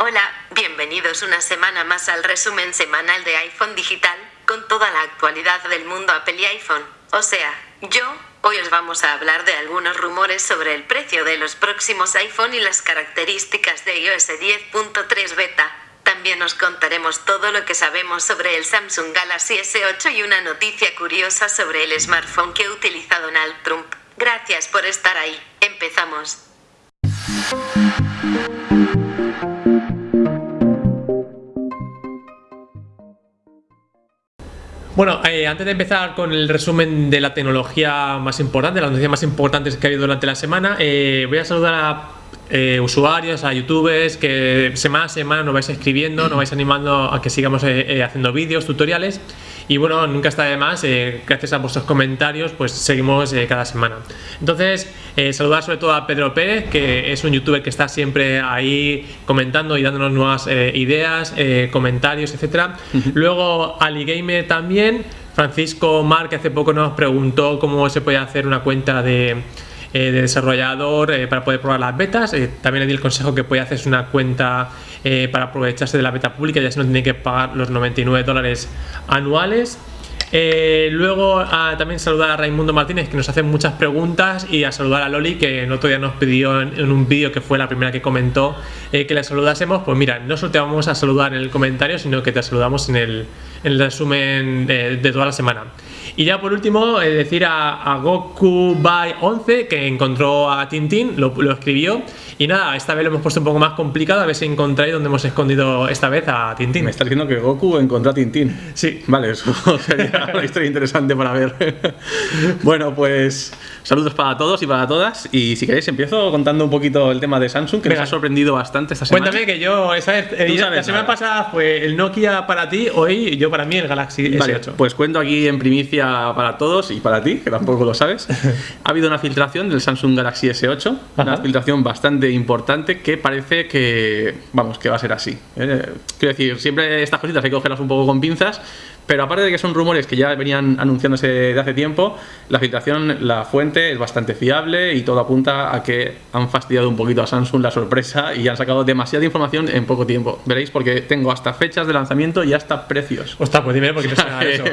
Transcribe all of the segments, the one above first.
Hola, bienvenidos una semana más al resumen semanal de iPhone Digital, con toda la actualidad del mundo Apple y iPhone. O sea, yo, hoy os vamos a hablar de algunos rumores sobre el precio de los próximos iPhone y las características de iOS 10.3 beta. También os contaremos todo lo que sabemos sobre el Samsung Galaxy S8 y una noticia curiosa sobre el smartphone que ha utilizado Donald Trump. Gracias por estar ahí. Empezamos. Bueno, eh, antes de empezar con el resumen de la tecnología más importante, las noticias más importantes que ha habido durante la semana, eh, voy a saludar a eh, usuarios, a youtubers que semana a semana nos vais escribiendo, nos vais animando a que sigamos haciendo vídeos, tutoriales y bueno, nunca está de más, gracias a vuestros comentarios pues seguimos cada semana. Entonces, saludar sobre todo a Pedro Pérez, que es un youtuber que está siempre ahí comentando y dándonos nuevas ideas, comentarios, etcétera. Luego AliGamer también, Francisco Mar, que hace poco nos preguntó cómo se puede hacer una cuenta de eh, de desarrollador eh, para poder probar las betas. Eh, también le di el consejo que puede hacerse una cuenta para aprovecharse de la beta pública, ya se no tiene que pagar los 99 dólares anuales. luego también saludar a Raimundo Martínez que nos hace muchas preguntas y a saludar a Loli que el otro día nos pidió en, un vídeo que fue la primera que comentó que le saludásemos. Pues mira, no solo te vamos a saludar en el comentario, sino que te saludamos en el, resumen de toda la semana. Y ya por último, eh, decir a, Goku by 11 que encontró a Tintín, lo, lo, escribió. Y nada, esta vez lo hemos puesto un poco más complicado, a ver si encontráis dónde hemos escondido esta vez a Tintín. Me está diciendo que Goku encontró a Tintín. Sí. Vale, eso sería una historia interesante para ver. bueno, pues saludos para todos y para todas. Y si queréis, empiezo contando un poquito el tema de Samsung, que me ha sorprendido bastante esta semana. Cuéntame que yo, esa vez, eh, la semana pasada fue el Nokia para ti, hoy yo para mí el Galaxy S8. Vale, pues cuento aquí en primicia para todos y para ti, que tampoco lo sabes. ha habido una filtración del Samsung Galaxy S8, una filtración bastante importante que parece que, vamos, que va a ser así. ¿eh? Quiero decir, siempre estas cositas hay que cogerlas un poco con pinzas, pero aparte de que son rumores que ya venían anunciándose de hace tiempo, la filtración, la fuente es bastante fiable y todo apunta a que han fastidiado un poquito a Samsung la sorpresa y han sacado demasiada información en poco tiempo. Veréis, porque tengo hasta fechas de lanzamiento y hasta precios. Ostras, pues dime porque no eso.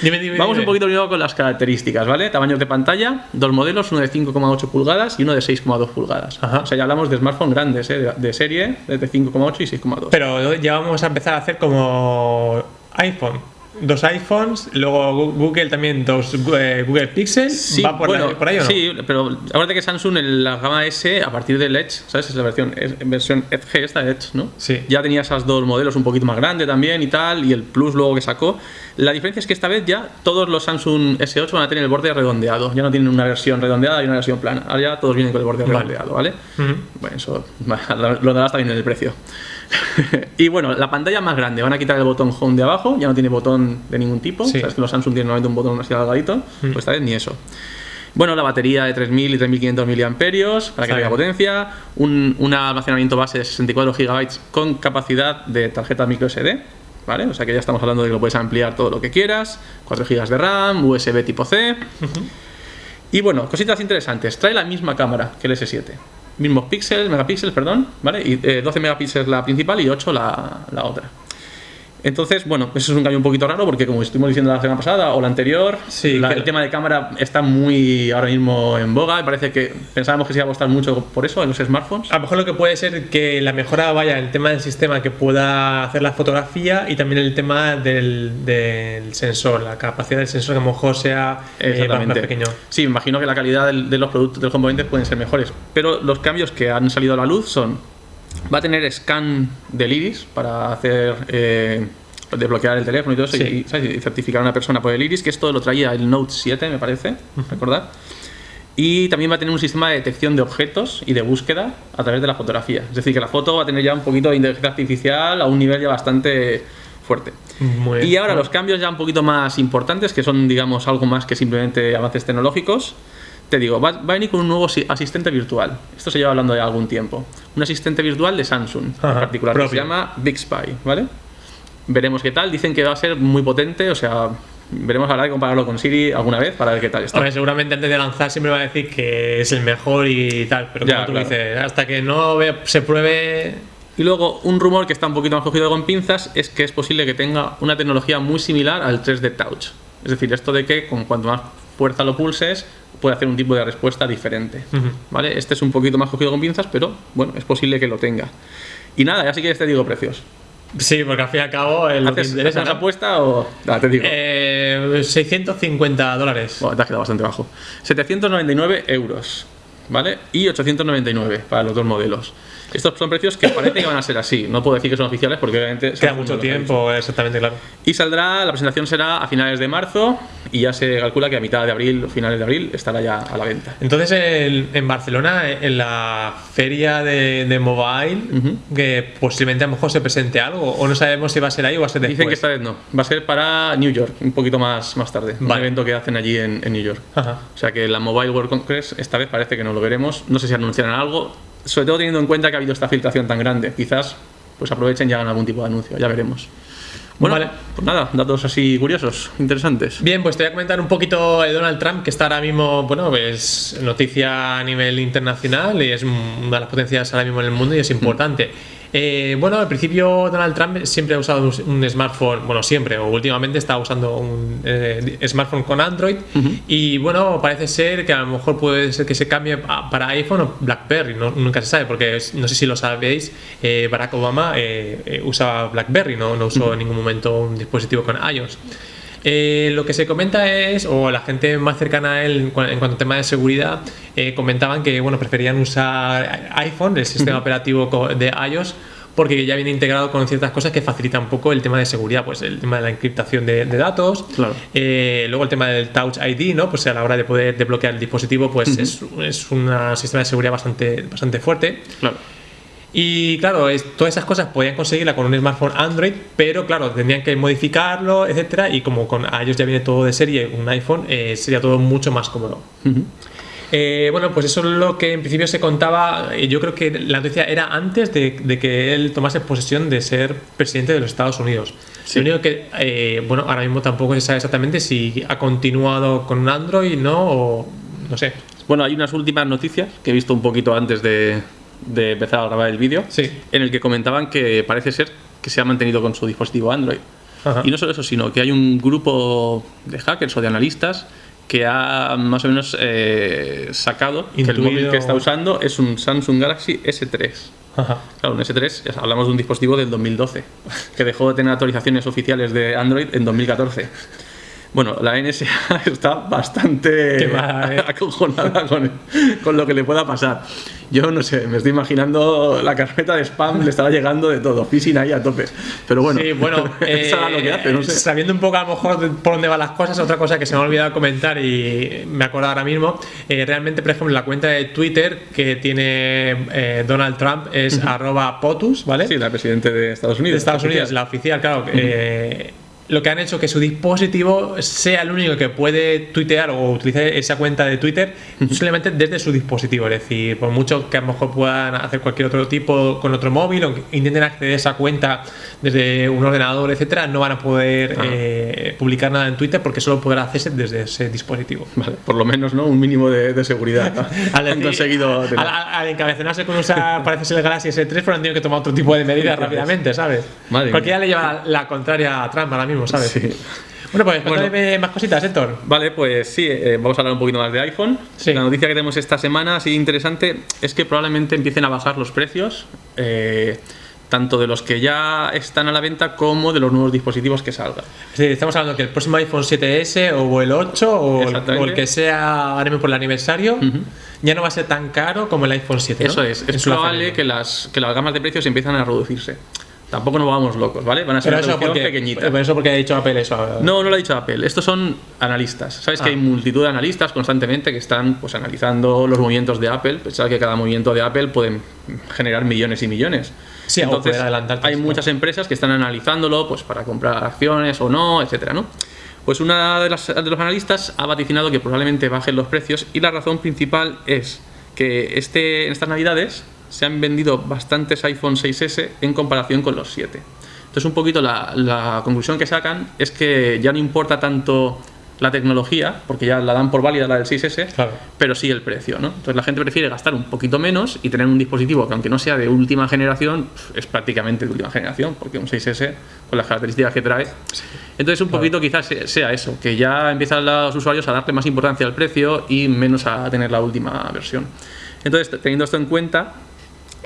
dime, dime, Vamos un poquito primero con las características, ¿vale? Tamaños de pantalla, dos modelos, uno de 5,8 pulgadas y uno de 6,2 pulgadas. O sea, ya hablamos de smartphone grandes, ¿eh? de, serie, de 5,8 y 6,2. Pero ya vamos a empezar a hacer como iPhone dos iPhones, luego Google también dos eh, Google Pixel. Sí, ¿Va por, ahí o no? Sí, pero acuérdate que Samsung en la gama S, a partir del Edge, ¿sabes? Es la versión, es, versión Edge, esta Edge, ¿no? Sí. Ya tenía esas dos modelos un poquito más grandes también y tal, y el Plus luego que sacó. La diferencia es que esta vez ya todos los Samsung S8 van a tener el borde redondeado. Ya no tienen una versión redondeada y una versión plana. Ahora ya todos vienen con el borde redondeado, ¿vale? Bueno, eso lo darás también en el precio. y bueno, la pantalla más grande, van a quitar el botón Home de abajo, ya no tiene botón de ningún tipo. Sabes que los Samsung tienen normalmente un botón así delgadito, mm. pues esta vez ni eso. Bueno, la batería de 3000 y 3500 mAh para que tenga potencia, un, almacenamiento base de 64 GB con capacidad de tarjeta micro SD, ¿vale? O sea que ya estamos hablando de que lo puedes ampliar todo lo que quieras, 4 GB de RAM, USB tipo C. Y bueno, cositas interesantes, trae la misma cámara que el S7 mismos píxeles, megapíxeles, perdón, ¿vale? Y 12 eh, megapíxeles la principal y 8 la, la otra. Entonces, bueno, eso es un cambio un poquito raro porque como estuvimos diciendo la semana pasada o la anterior, el tema de cámara está muy ahora mismo en boga y parece que pensábamos que se iba a costar mucho por eso en los smartphones. A lo mejor lo que puede ser que la mejora vaya el tema del sistema que pueda hacer la fotografía y también el tema del, del sensor, la capacidad del sensor que a lo mejor sea eh, más, pequeño. Sí, imagino que la calidad de los productos del componente pueden ser mejores, pero los cambios que han salido a la luz son Va a tener scan del iris para hacer eh, desbloquear el teléfono y todo eso y, certificar a una persona por el iris, que esto lo traía el Note 7, me parece, ¿recordad? Y también va a tener un sistema de detección de objetos y de búsqueda a través de la fotografía. Es decir, que la foto va a tener ya un poquito de inteligencia artificial a un nivel ya bastante fuerte. y ahora los cambios ya un poquito más importantes, que son, digamos, algo más que simplemente avances tecnológicos te digo, va, a venir con un nuevo asistente virtual. Esto se lleva hablando de algún tiempo. Un asistente virtual de Samsung, en particular, que se llama Bixby, ¿vale? Veremos qué tal. Dicen que va a ser muy potente, o sea, veremos hablar de compararlo con Siri alguna vez para ver qué tal está. seguramente antes de lanzar siempre va a decir que es el mejor y tal, pero como tú dices, hasta que no se pruebe Y luego, un rumor que está un poquito más cogido con pinzas es que es posible que tenga una tecnología muy similar al 3D Touch. Es decir, esto de que con cuanto más fuerza lo pulses, puede hacer un tipo de respuesta diferente. ¿Vale? Este es un poquito más cogido con pinzas, pero bueno, es posible que lo tenga. Y nada, ya sí que te digo precios. Sí, porque al fin y al cabo el lo que ¿Haces, interesa, ¿haces ¿no? apuesta o.? Te digo. Eh, 650 dólares. Bueno, te has quedado bastante bajo. 799 euros, ¿vale? Y 899 para los dos modelos. Estos son precios que parece que van a ser así. No puedo decir que son oficiales porque obviamente... Queda mucho tiempo, exactamente, claro. Y saldrá, la presentación será a finales de marzo y ya se calcula que a mitad de abril o finales de abril estará ya a la venta. Entonces, el- en Barcelona, en la feria de, de mobile, que posiblemente a lo mejor se presente algo, o no sabemos si va a ser ahí o va a ser después. Dicen que esta vez no. Va a ser para New York, un poquito más, más tarde. Un Vale. evento que hacen allí en, en New York. Ajá. O sea que la Mobile World Congress esta vez parece que no lo veremos. No sé si anunciarán algo. Sobre todo teniendo en cuenta que ha habido esta filtración tan grande. Quizás pues aprovechen y hagan algún tipo de anuncio. Ya veremos. Bueno, Vale. pues nada, datos así curiosos, interesantes. Bien, pues te voy a comentar un poquito de Donald Trump, que está ahora mismo, bueno, es noticia a nivel internacional y es una de las potencias ahora mismo en el mundo y es importante. Eh, bueno, al principio Donald Trump siempre ha usado un, smartphone, bueno, siempre o últimamente está usando un eh, smartphone con Android. Y bueno, parece ser que a lo mejor puede ser que se cambie para iPhone o BlackBerry, no- nunca se sabe, porque no sé si lo sabéis, eh, Barack Obama eh, usaba BlackBerry, no, no usó en ningún momento un dispositivo con iOS. Eh, lo que se comenta es, o la gente más cercana a él en, cua- en cuanto a tema de seguridad, eh, comentaban que bueno, preferían usar iPhone, el sistema operativo de iOS, porque ya viene integrado con ciertas cosas que facilitan un poco el tema de seguridad, pues el tema de la encriptación de, de datos, Claro. eh, luego el tema del Touch ID, ¿no? Pues a la hora de poder desbloquear el dispositivo, pues es, es un sistema de seguridad bastante, bastante fuerte. Claro. Y claro, es- todas esas cosas podían conseguirla con un smartphone Android, pero claro, tendrían que modificarlo, etcétera, y como con iOS ya viene todo de serie, un iPhone, eh, sería todo mucho más cómodo. Eh, bueno, pues eso es lo que en principio se contaba. eh, Yo creo que la noticia era antes de, de que él tomase posesión de ser presidente de los Estados Unidos. Sí. Lo único que, eh, bueno, ahora mismo tampoco se sabe exactamente si ha continuado con un Android, ¿no? O no sé. Bueno, hay unas últimas noticias que he visto un poquito antes de, de empezar a grabar el vídeo, Sí. en el que comentaban que parece ser que se ha mantenido con su dispositivo Android. Ajá. Y no solo eso, sino que hay un grupo de hackers o de analistas que ha más o menos eh, sacado que el Intuido. móvil que está usando es un Samsung Galaxy S3. Ajá. Claro, un S3, ya hablamos de un dispositivo del 2012, que dejó de tener actualizaciones oficiales de Android en 2014. Bueno, la NSA está bastante ¿eh? acojonada con, con lo que le pueda pasar. Yo no sé, me estoy imaginando la carpeta de spam le estará llegando de todo, phishing ahí a tope. Pero bueno, Sí, bueno, eh, lo que hace, no sé. sabiendo un poco a lo mejor por dónde van las cosas, otra cosa que se me ha olvidado comentar y me acuerdo ahora mismo, eh, realmente, por ejemplo, la cuenta de Twitter que tiene eh, Donald Trump es arroba POTUS, ¿vale? Sí, la presidente de Estados Unidos. de Estados oficial. Unidos, la oficial, claro. eh, lo que han hecho que su dispositivo sea el único que puede tuitear o utilizar esa cuenta de Twitter solamente desde su dispositivo. Es decir, por mucho que a lo mejor puedan hacer cualquier otro tipo con otro móvil o que intenten acceder a esa cuenta desde un ordenador, etcétera, no van a poder Ah. eh, publicar nada en Twitter porque solo podrá hacerse desde ese dispositivo. Vale, por lo menos, ¿no? Un mínimo de, de seguridad. Al, Han decir- conseguido tener. al, al encabezonarse con usar, parece ser el Galaxy S3, pero han tenido que tomar otro tipo de medidas rápidamente, ¿sabes? Madre Cualquiera le lleva la, la contraria a Trump ahora mismo, ¿sabes? Sí. Bueno, pues cuéntame más cositas, Héctor. Vale, pues sí, eh, vamos a hablar un poquito más de iPhone. Sí. La noticia que tenemos esta semana, así interesante, es que probablemente empiecen a bajar los precios, eh, tanto de los que ya están a la venta como de los nuevos dispositivos que salgan. Estamos hablando que el próximo iPhone 7S o el 8 o el, o el que sea ahora mismo por el aniversario ya no va a ser tan caro como el iPhone 7. ¿no? Eso es, es su probable que las, que las gamas de precios empiezan a reducirse. Tampoco nos vamos locos, ¿vale? Van a ser reducciones porque, pero eso porque ha dicho Apple eso. No, no lo ha dicho Apple. Estos son analistas. Sabes que Ah. hay multitud de analistas constantemente que están pues, analizando los movimientos de Apple. Pensad que cada movimiento de Apple pueden generar millones y millones. Sí, Entonces, hay muchas empresas que están analizándolo pues, para comprar acciones o no, etcétera, ¿no? Pues una de, las, de los analistas ha vaticinado que probablemente bajen los precios y la razón principal es que este, en estas navidades se han vendido bastantes iPhone 6S en comparación con los 7. Entonces un poquito la, la conclusión que sacan es que ya no importa tanto la tecnología, porque ya la dan por válida la del 6S, Claro. pero sí el precio, ¿no? Entonces la gente prefiere gastar un poquito menos y tener un dispositivo que aunque no sea de última generación, es prácticamente de última generación, porque un 6S con las características que trae. Entonces un poquito quizás se- sea eso, que ya empiezan los usuarios a darle más importancia al precio y menos a tener la última versión. Entonces, teniendo esto en cuenta,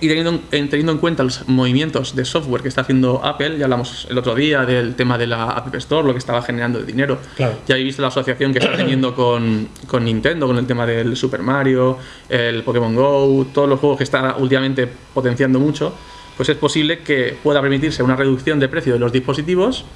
y teniendo en, teniendo en cuenta los movimientos de software que está haciendo Apple, ya hablamos el otro día del tema de la App Store, lo que estaba generando de dinero. Claro. Ya habéis visto la asociación que está teniendo con, con Nintendo, con el tema del Super Mario, el Pokémon Go, todos los juegos que está últimamente potenciando mucho, pues es posible que pueda permitirse una reducción de precio de los dispositivos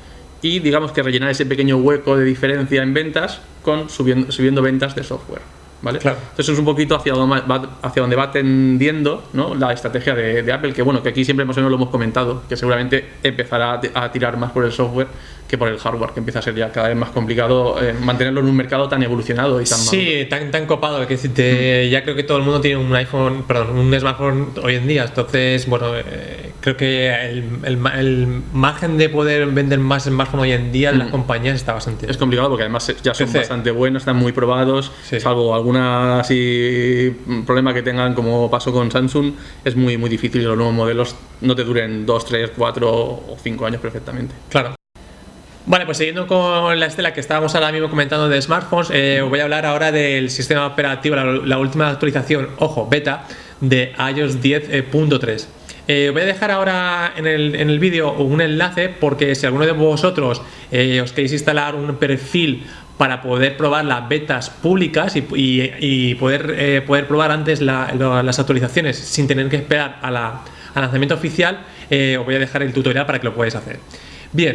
y digamos que rellenar ese pequeño hueco de diferencia en ventas con subiendo, subiendo ventas de software. ¿Vale? Claro. Entonces es un poquito hacia donde va, hacia donde va tendiendo ¿no? la estrategia de, de Apple, que bueno, que aquí siempre más o menos lo hemos comentado, que seguramente empezará a, tirar más por el software que por el hardware, que empieza a ser ya cada vez más complicado eh, mantenerlo en un mercado tan evolucionado y tan. Sí, tan, tan copado. Que decirte, Mm. ya creo que todo el mundo tiene un iPhone, perdón, un smartphone hoy en día. Entonces, bueno, eh, creo que el, el ma- el margen de poder vender más smartphone hoy en día de las compañías está bastante. Mm. Es complicado porque además ya son PC. bastante buenos, están muy probados, Sí. salvo alguna así mm, problema que tengan como pasó con Samsung, es muy muy difícil que los nuevos modelos no te duren 2, 3, 4 o 5 años perfectamente. Claro. Vale, pues siguiendo con la estela que estábamos ahora mismo comentando de smartphones, eh, os voy a hablar ahora del sistema operativo, la, la última actualización, ojo, beta, de iOS 10.3. Eh, voy a dejar ahora en el, en el vídeo un enlace porque si alguno de vosotros eh, os queréis instalar un perfil para poder probar las betas públicas y, y- poder, eh, poder probar antes las actualizaciones sin tener que esperar a al lanzamiento oficial, os voy a dejar el tutorial para que lo podáis hacer. Bien,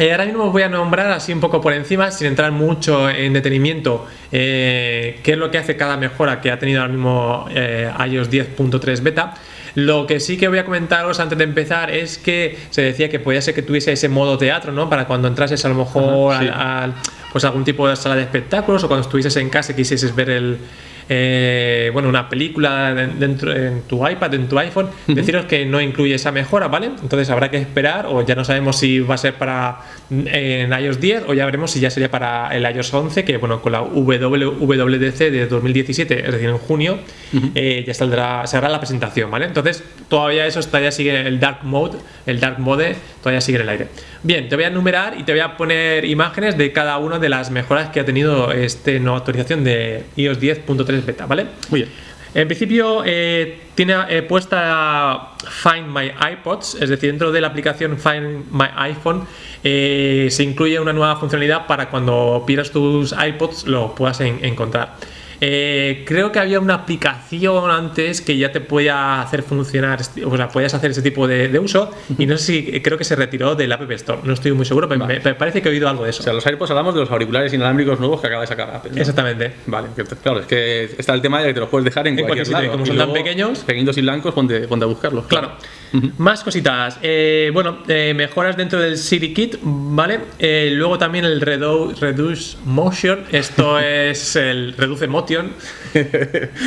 ahora mismo os voy a nombrar así un poco por encima, sin entrar mucho en detenimiento, qué es lo que hace cada mejora que ha tenido ahora mismo iOS 10.3 beta. Lo que sí que voy a comentaros antes de empezar es que se decía que podía ser que tuviese ese modo teatro, ¿no? Para cuando entrases a lo mejor Ajá, sí. al- al- pues algún tipo de sala de espectáculos o cuando estuvieses en casa y quisieses ver el, eh, bueno, una película de- dentro en tu iPad, en tu iPhone, deciros que no incluye esa mejora, ¿vale? Entonces habrá que esperar o ya no sabemos si va a ser para en iOS 10 o ya veremos si ya sería para el iOS 11, que bueno, con la WWDC de 2017, es decir, en junio, eh, ya saldrá, se hará la presentación, ¿vale? Entonces todavía eso todavía sigue el Dark Mode, el Dark Mode todavía sigue en el aire. Bien, te voy a enumerar y te voy a poner imágenes de cada una de las mejoras que ha tenido este nueva actualización de iOS 10.3 beta, ¿vale? Muy bien. En principio eh, tiene eh, puesta Find My iPods, es decir, dentro de la aplicación Find My iPhone eh, se incluye una nueva funcionalidad para cuando pierdas tus iPods lo puedas en- encontrar. Eh, creo que había una aplicación antes que ya te podía hacer funcionar, o sea, podías hacer ese tipo de, de uso y no sé si creo que se retiró del App Store, no estoy muy seguro, pero me, me parece que he oído algo de eso. O sea, los AirPods hablamos de los auriculares inalámbricos nuevos que acaba de sacar Apple. ¿no? Exactamente. Vale, claro, es que está el tema de que te los puedes dejar en, En cualquier, cualquier sitio, como Y son tan pequeños. Pequeñitos y blancos, ponte, ponte a buscarlos. Claro. Más cositas. Eh, bueno, eh, mejoras dentro del Siri Kit, ¿vale? Eh, luego también el Redu- Reduce Motion. Esto es el Reduce Motion.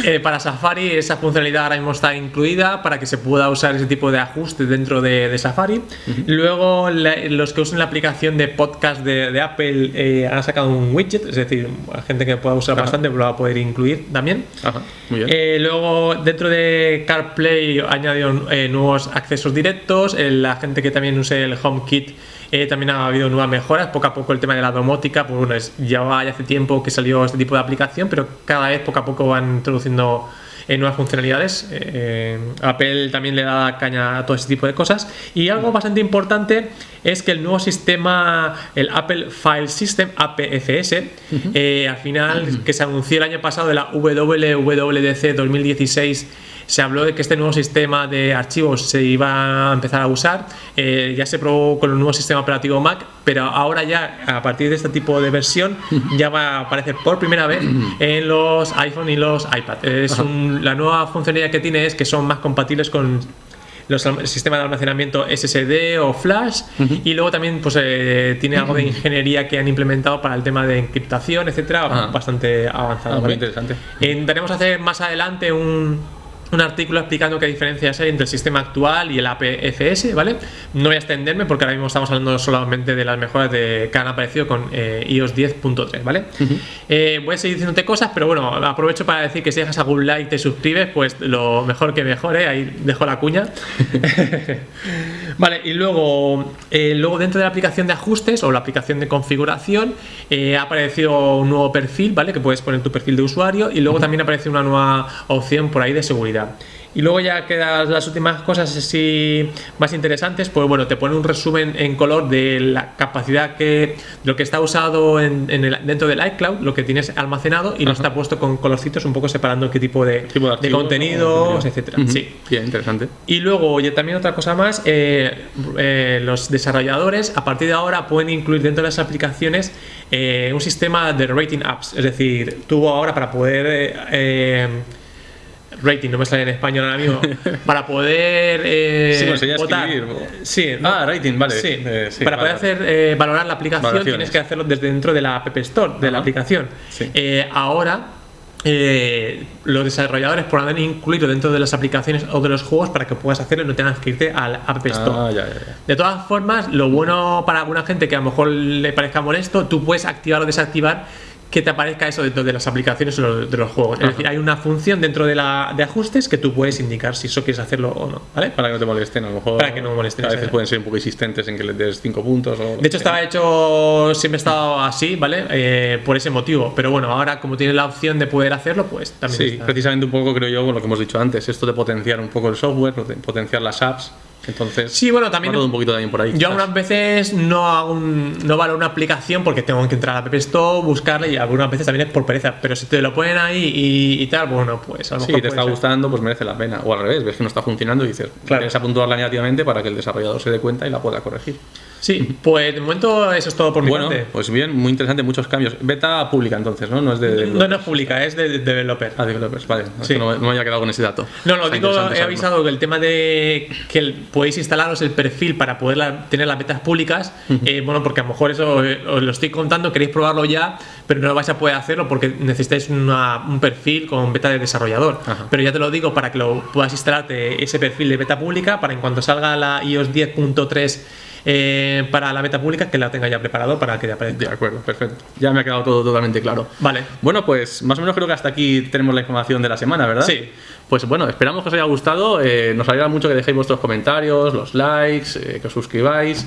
Eh, para Safari esa funcionalidad ahora mismo está incluida para que se pueda usar ese tipo de ajuste dentro de, de Safari. Luego la- los que usen la aplicación de podcast de, de Apple eh, han sacado un widget, es decir, la gente que pueda usar Ajá. bastante lo va a poder incluir también. Ajá, muy bien. Eh, luego, dentro de CarPlay añadieron nuevos accesos directos. la gente que también use el HomeKit eh, también ha habido nuevas mejoras. Poco a poco el tema de la domótica, pues bueno, ya ya hace tiempo que salió este tipo de aplicación, pero cada vez poco a poco van introduciendo eh, nuevas funcionalidades. Eh, Apple también le da caña a todo ese tipo de cosas. Y algo bastante importante es que el nuevo sistema, el Apple File System, APFS, eh, al final, que se anunció el año pasado de la WWDC 2016, se habló de que este nuevo sistema de archivos se iba a empezar a usar. Eh, ya se probó con el nuevo sistema operativo Mac, pero ahora ya, a partir de este tipo de versión, ya va a aparecer por primera vez en los iPhone y los iPad. Es un- la nueva funcionalidad que tiene es que son más compatibles con los alm- el sistema de almacenamiento SSD o Flash y luego también pues eh, tiene algo de ingeniería que han implementado para el tema de encriptación, etcétera, Ajá. bastante avanzado. Ah, muy ¿vale? interesante. Intentaremos hacer más adelante un, un artículo explicando qué diferencias hay entre el sistema actual y el APFS, ¿vale? No voy a extenderme porque ahora mismo estamos hablando solamente de las mejoras de, que han aparecido con eh, iOS 10.3, ¿vale? Eh, voy a seguir diciéndote cosas, pero bueno, aprovecho para decir que si dejas algún like y te suscribes, pues lo mejor que mejor, ¿eh? Ahí dejo la cuña. vale, y luego, eh, luego dentro de la aplicación de ajustes o la aplicación de configuración ha aparecido un nuevo perfil, ¿vale? Que puedes poner tu perfil de usuario y luego también aparece una nueva opción por ahí de seguridad. Y luego ya quedan las últimas cosas así más interesantes, pues bueno, te pone un resumen en color de la capacidad que lo que está usado en, el, dentro del iCloud, lo que tienes almacenado y lo está puesto con colorcitos un poco separando qué tipo de, de, contenidos, etcétera. Sí, bien interesante. Y luego y también otra cosa más, eh, eh, los desarrolladores a partir de ahora pueden incluir dentro de las aplicaciones eh, un sistema de rating apps, es decir, tú ahora para poder rating, no me sale en español ahora mismo, para poder eh, sí, pues votar. Sí, ah, rating, vale. Sí, eh, para poder hacer eh, valorar la aplicación tienes que hacerlo desde dentro de la App Store, de la aplicación. Eh, ahora los desarrolladores podrán incluirlo dentro de las aplicaciones o de los juegos para que puedas hacerlo y no tengas que irte al App Store. Ah, de todas formas, lo bueno para alguna gente que a lo mejor le parezca molesto, tú puedes activar o desactivar que te aparezca eso dentro de las aplicaciones o de los juegos. Es decir, hay una función dentro de, la, de ajustes que tú puedes indicar si eso quieres hacerlo o no, ¿vale? Para que no te molesten, a lo mejor. Para que no molesten. A veces pueden ser un poco insistentes en que les des 5 puntos. O de hecho, estaba hecho, siempre he estado así, ¿vale? Eh, por ese motivo. Pero bueno, ahora como tienes la opción de poder hacerlo, pues también. Sí, precisamente un poco creo yo con lo que hemos dicho antes, esto de potenciar un poco el software, potenciar las apps entonces, sí, bueno, también. un poquito también por ahí. Yo algunas veces no hago un, no valoro una aplicación porque tengo que entrar a App Store, buscarla y algunas veces también es por pereza. Pero si te lo ponen ahí y, tal, bueno, pues a lo mejor. Si te está gustando, pues merece la pena. O al revés, ves que no está funcionando y dices, claro. tienes a puntuarla negativamente para que el desarrollador se dé cuenta y la pueda corregir. Sí, pues de momento eso es todo por mi bueno, Pues bien, muy interesante, muchos cambios. Beta pública entonces, ¿no? No es de. No, no es pública, es de, developer. Ah, developers, vale. No, me había quedado con ese dato. No, lo digo, he avisado que el tema de que podéis instalaros el perfil para poder tener las betas públicas, eh, bueno, porque a lo mejor eso eh, os lo estoy contando, queréis probarlo ya, pero no vais a poder hacerlo porque necesitáis un perfil con beta de desarrollador. Pero ya te lo digo para que lo puedas instalarte ese perfil de beta pública para en cuanto salga la iOS 10.3 eh, para la beta pública que la tenga ya preparado para que ya aparezca. De acuerdo, perfecto. Ya me ha quedado todo totalmente claro. Vale. Bueno, pues más o menos creo que hasta aquí tenemos la información de la semana, ¿verdad? Sí. Pues bueno, esperamos que os haya gustado. Eh, nos alegra mucho que dejéis vuestros comentarios, los likes, eh, que os suscribáis.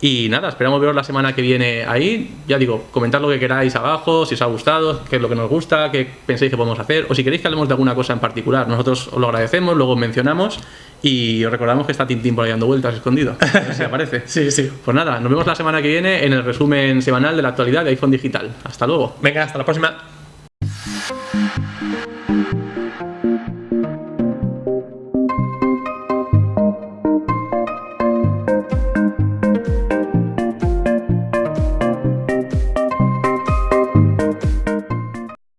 Y nada, esperamos veros la semana que viene ahí. Ya digo, comentad lo que queráis abajo, si os ha gustado, qué es lo que nos gusta, qué pensáis que podemos hacer, o si queréis que hablemos de alguna cosa en particular. Nosotros os lo agradecemos, luego mencionamos y os recordamos que está Tintín por ahí dando vueltas escondido. A ver si aparece. sí, sí. Pues nada, nos vemos la semana que viene en el resumen semanal de la actualidad de iPhone Digital. Hasta luego. Venga, hasta la próxima.